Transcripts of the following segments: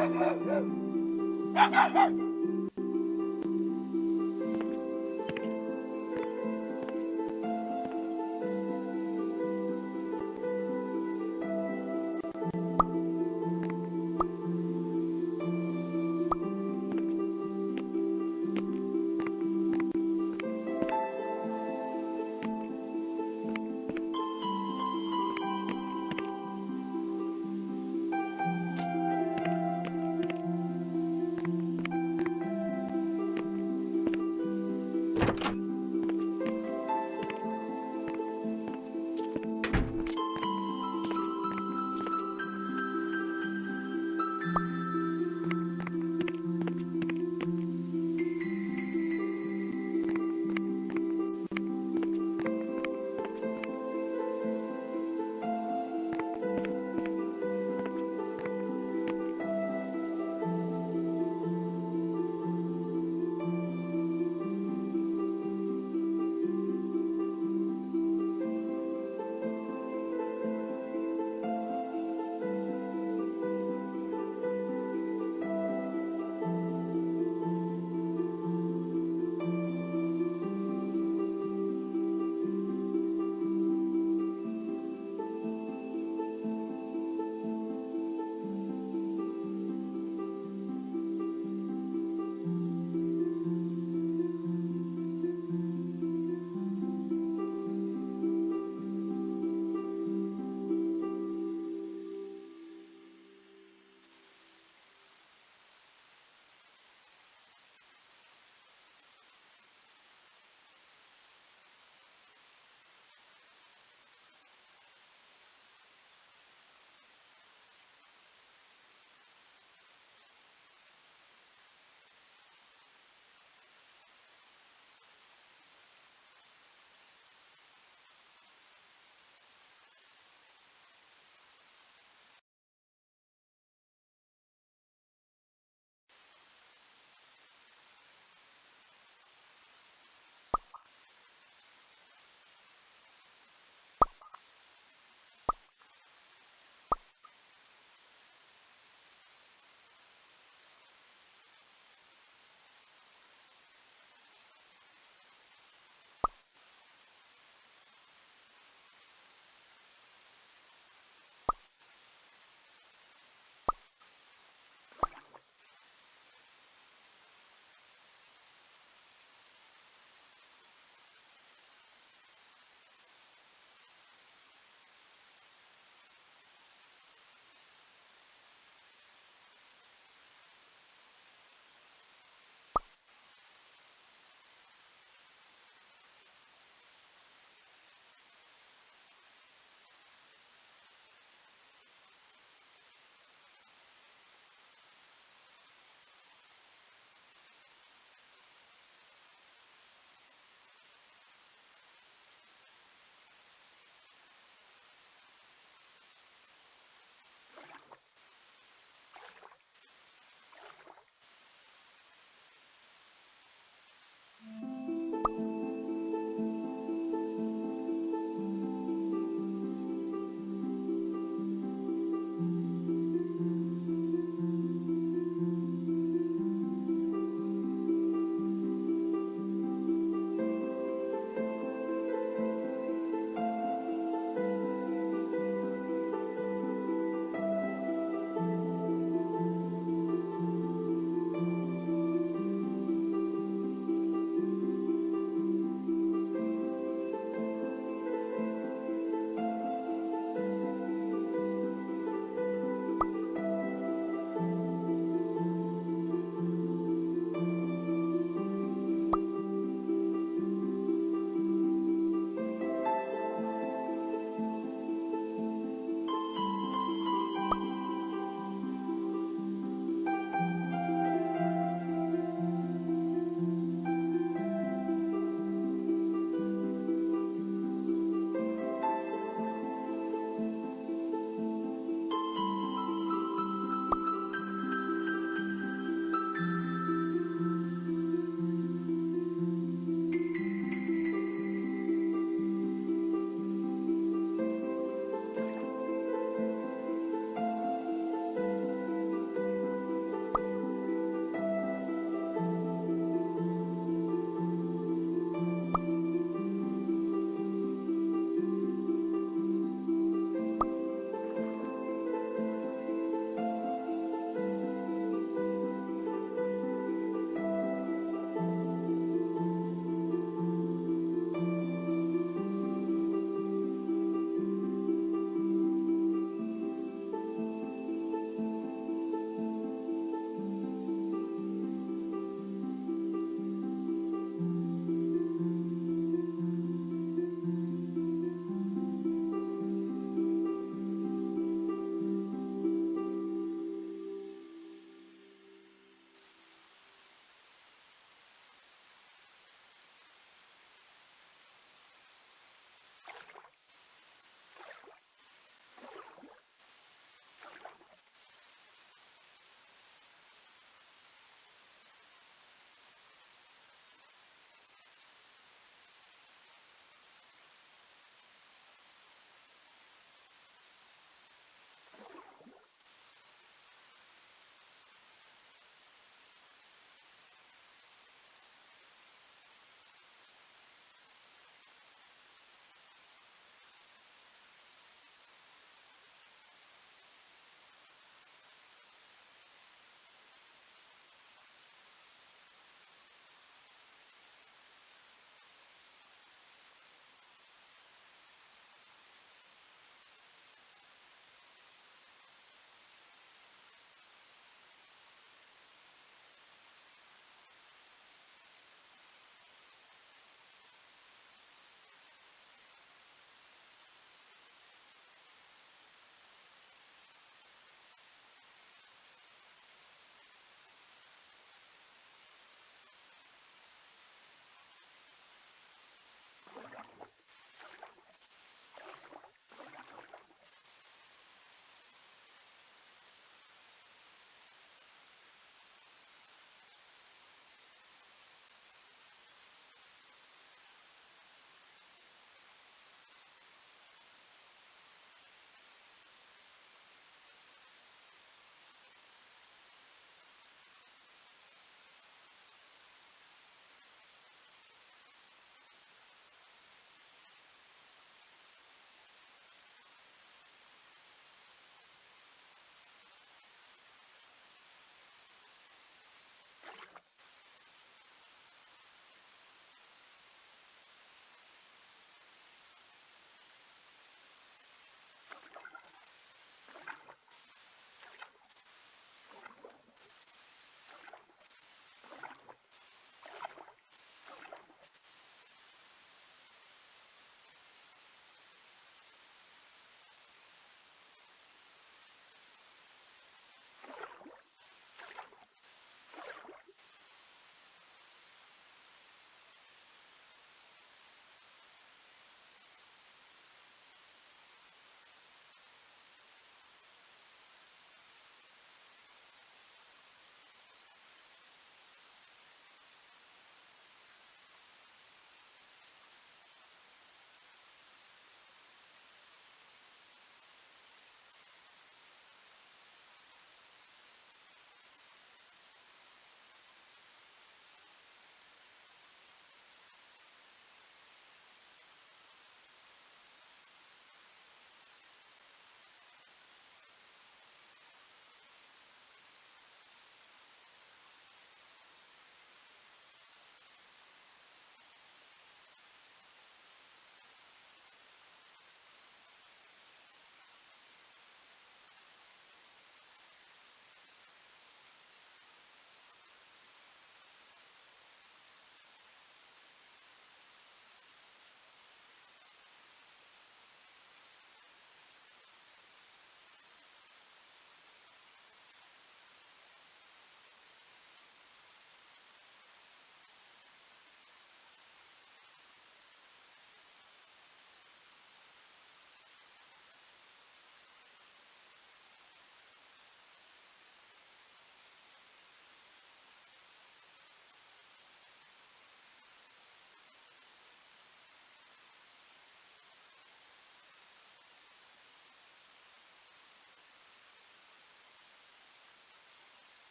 Ha ha ha!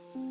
Mm-hmm.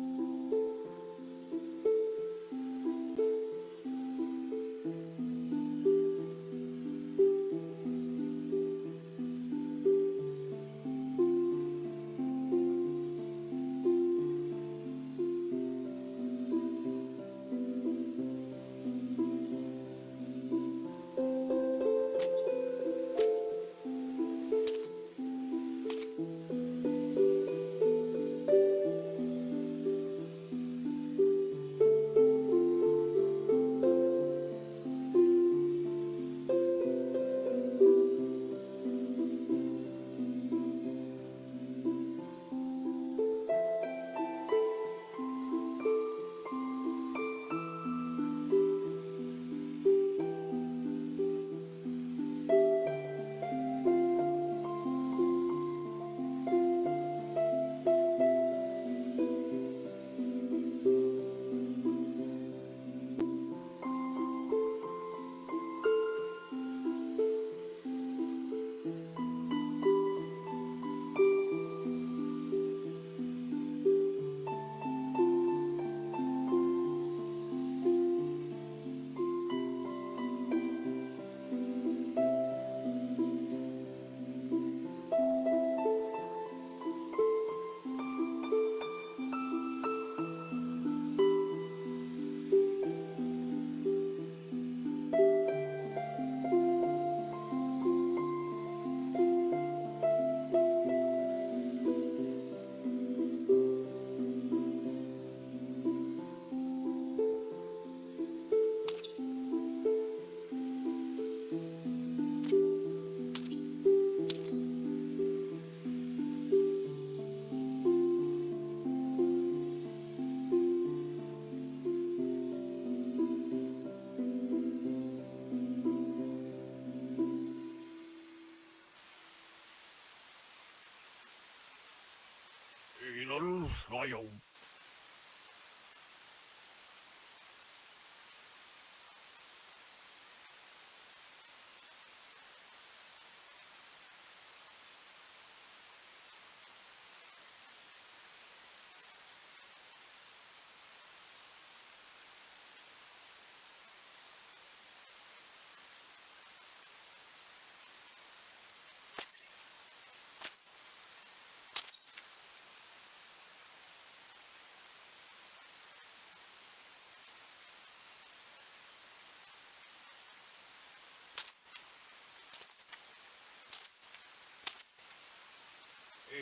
Fatal Fire.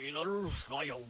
Hey, little smile.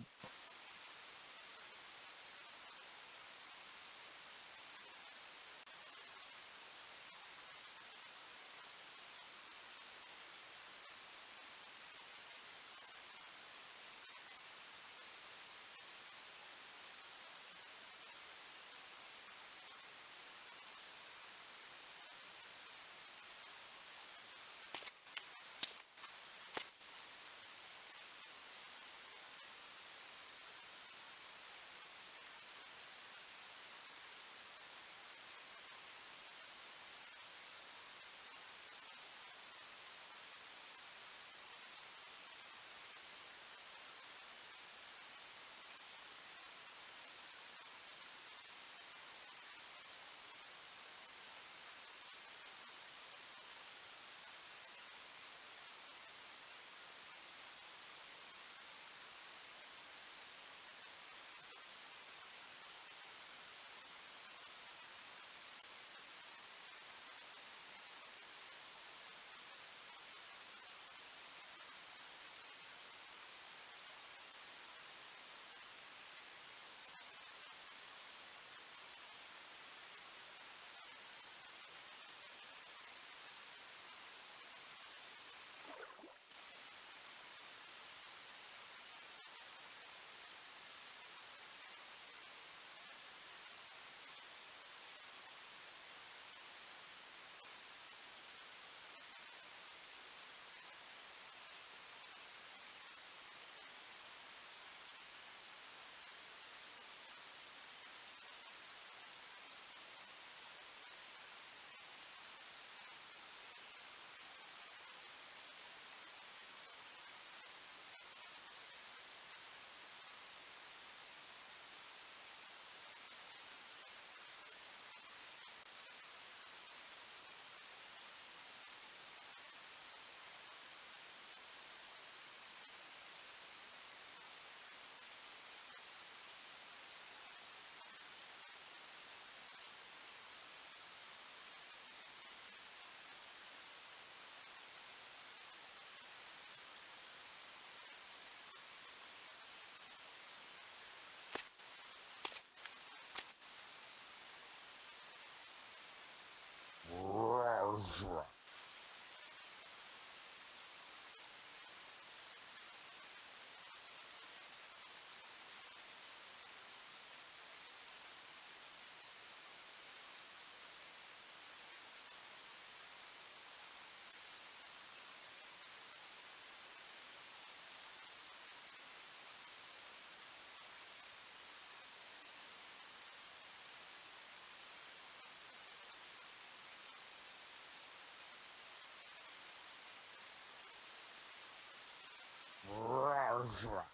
Zra.